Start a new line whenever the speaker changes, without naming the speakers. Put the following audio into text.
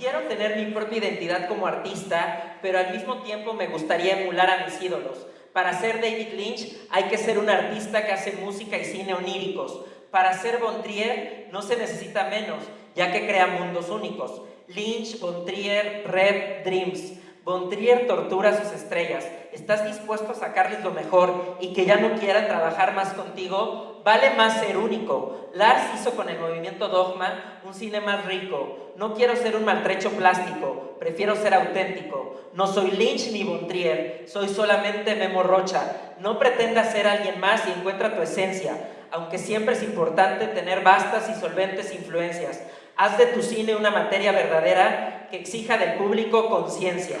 Quiero tener mi propia identidad como artista, pero al mismo tiempo me gustaría emular a mis ídolos. Para ser David Lynch hay que ser un artista que hace música y cine oníricos. Para ser Bontrier no se necesita menos, ya que crea mundos únicos. Lynch, Bontrier, Red, Dreams. Bontrier tortura a sus estrellas. ¿Estás dispuesto a sacarles lo mejor y que ya no quieran trabajar más contigo? Vale más ser único. Lars hizo con el movimiento Dogma un cine más rico. No quiero ser un maltrecho plástico, prefiero ser auténtico. No soy Lynch ni Bontrier, soy solamente Memo Rocha. No pretendas ser alguien más y encuentra tu esencia, aunque siempre es importante tener vastas y solventes influencias. Haz de tu cine una materia verdadera que exija del público conciencia.